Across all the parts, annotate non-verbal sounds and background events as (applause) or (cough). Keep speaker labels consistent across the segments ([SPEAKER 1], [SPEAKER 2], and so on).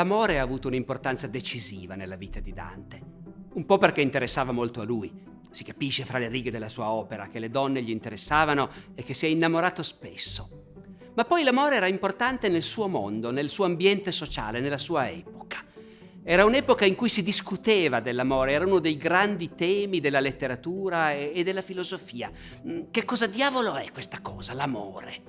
[SPEAKER 1] l'amore ha avuto un'importanza decisiva nella vita di Dante. Un po' perché interessava molto a lui. Si capisce fra le righe della sua opera che le donne gli interessavano e che si è innamorato spesso. Ma poi l'amore era importante nel suo mondo, nel suo ambiente sociale, nella sua epoca. Era un'epoca in cui si discuteva dell'amore, era uno dei grandi temi della letteratura e, della filosofia. Mm, che cosa diavolo è questa cosa, l'amore?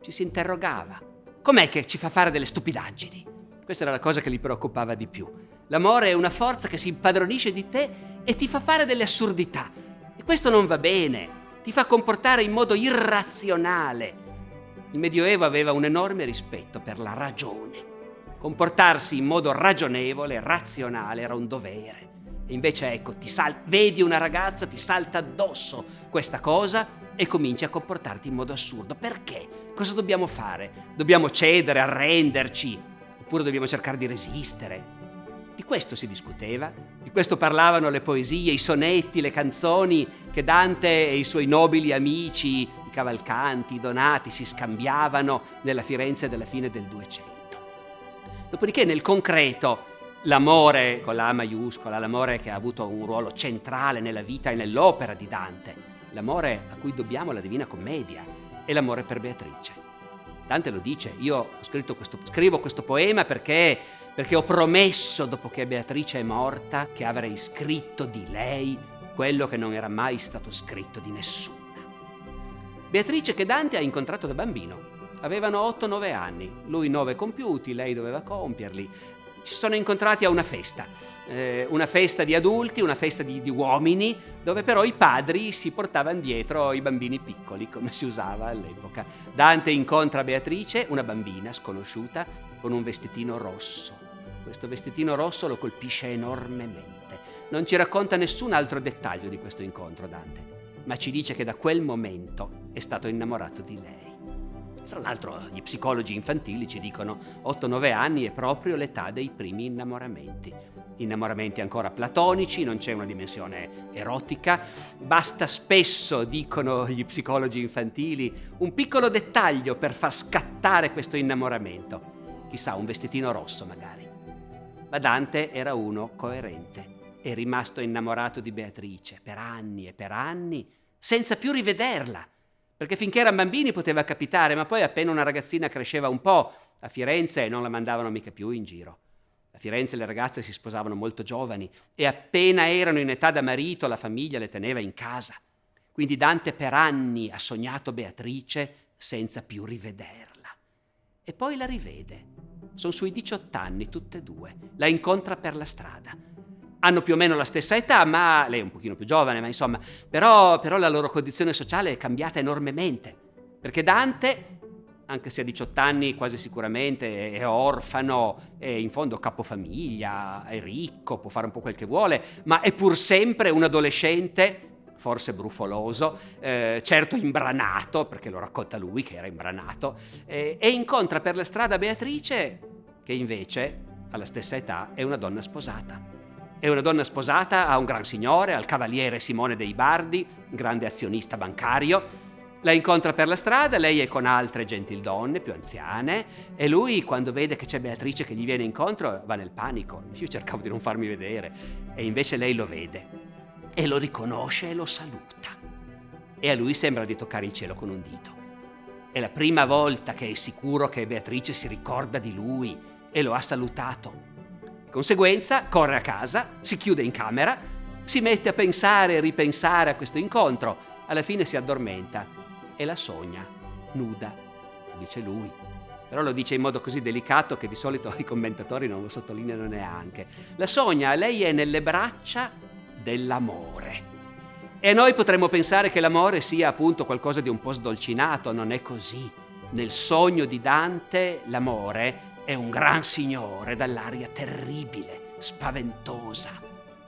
[SPEAKER 1] Ci si interrogava. Com'è che ci fa fare delle stupidaggini? Questa era la cosa che gli preoccupava di più. L'amore è una forza che si impadronisce di te e ti fa fare delle assurdità. E questo non va bene, ti fa comportare in modo irrazionale. Il Medioevo aveva un enorme rispetto per la ragione. Comportarsi in modo ragionevole, razionale, era un dovere. E invece ecco, vedi una ragazza, ti salta addosso questa cosa e cominci a comportarti in modo assurdo. Perché? Cosa dobbiamo fare? Dobbiamo cedere, arrenderci? Oppure dobbiamo cercare di resistere? Di questo si discuteva, di questo parlavano le poesie, i sonetti, le canzoni che Dante e i suoi nobili amici, i cavalcanti, i donati si scambiavano nella Firenze della fine del 200. Dopodiché nel concreto l'amore con la A maiuscola, l'amore che ha avuto un ruolo centrale nella vita e nell'opera di Dante, l'amore a cui dobbiamo la Divina Commedia, è l'amore per Beatrice. Dante lo dice, io questo, scrivo questo poema perché perché ho promesso, dopo che Beatrice è morta, che avrei scritto di lei quello che non era mai stato scritto di nessuna. Beatrice che Dante ha incontrato da bambino. Avevano 8-9 anni, lui 9 compiuti, lei doveva compierli. Si sono incontrati a una festa, eh, una festa di adulti, una festa di, di uomini, dove però i padri si portavano dietro i bambini piccoli, come si usava all'epoca. Dante incontra Beatrice, una bambina sconosciuta, con un vestitino rosso. Questo vestitino rosso lo colpisce enormemente. Non ci racconta nessun altro dettaglio di questo incontro Dante, ma ci dice che da quel momento è stato innamorato di lei. Tra l'altro gli psicologi infantili ci dicono 8-9 anni è proprio l'età dei primi innamoramenti. Innamoramenti ancora platonici, non c'è una dimensione erotica, basta spesso, dicono gli psicologi infantili, un piccolo dettaglio per far scattare questo innamoramento chissà un vestitino rosso magari. Ma Dante era uno coerente, è rimasto innamorato di Beatrice per anni e per anni, senza più rivederla, perché finché erano bambini poteva capitare, ma poi appena una ragazzina cresceva un po', a Firenze non la mandavano mica più in giro. A Firenze le ragazze si sposavano molto giovani e appena erano in età da marito la famiglia le teneva in casa. Quindi Dante per anni ha sognato Beatrice senza più rivederla. E poi la rivede sono sui 18 anni, tutte e due. La incontra per la strada. Hanno più o meno la stessa età, ma lei è un pochino più giovane, ma insomma, però, però la loro condizione sociale è cambiata enormemente. Perché Dante, anche se a 18 anni quasi sicuramente è orfano, è in fondo capofamiglia, è ricco, può fare un po' quel che vuole, ma è pur sempre un adolescente forse brufoloso, eh, certo imbranato, perché lo racconta lui che era imbranato, eh, e incontra per la strada Beatrice, che invece, alla stessa età, è una donna sposata. È una donna sposata a un gran signore, al cavaliere Simone dei Bardi, grande azionista bancario. La incontra per la strada, lei è con altre gentildonne più anziane e lui quando vede che c'è Beatrice che gli viene incontro va nel panico. Io cercavo di non farmi vedere e invece lei lo vede e lo riconosce e lo saluta. E a lui sembra di toccare il cielo con un dito. È la prima volta che è sicuro che Beatrice si ricorda di lui e lo ha salutato. Di conseguenza corre a casa, si chiude in camera, si mette a pensare e ripensare a questo incontro. Alla fine si addormenta e la sogna, nuda, dice lui. Però lo dice in modo così delicato che di solito (laughs) i commentatori non lo sottolineano neanche. La sogna, lei è nelle braccia dell'amore. E noi potremmo pensare che l'amore sia appunto qualcosa di un po' sdolcinato, non è così. Nel sogno di Dante l'amore è un gran signore dall'aria terribile, spaventosa,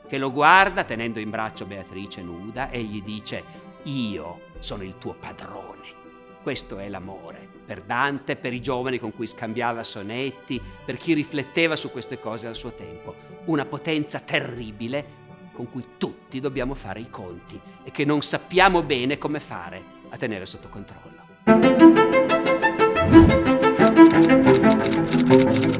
[SPEAKER 1] che lo guarda tenendo in braccio Beatrice nuda e gli dice io sono il tuo padrone. Questo è l'amore per Dante, per i giovani con cui scambiava sonetti, per chi rifletteva su queste cose al suo tempo. Una potenza terribile con cui tutti dobbiamo fare i conti e che non sappiamo bene come fare a tenere sotto controllo. Thank you.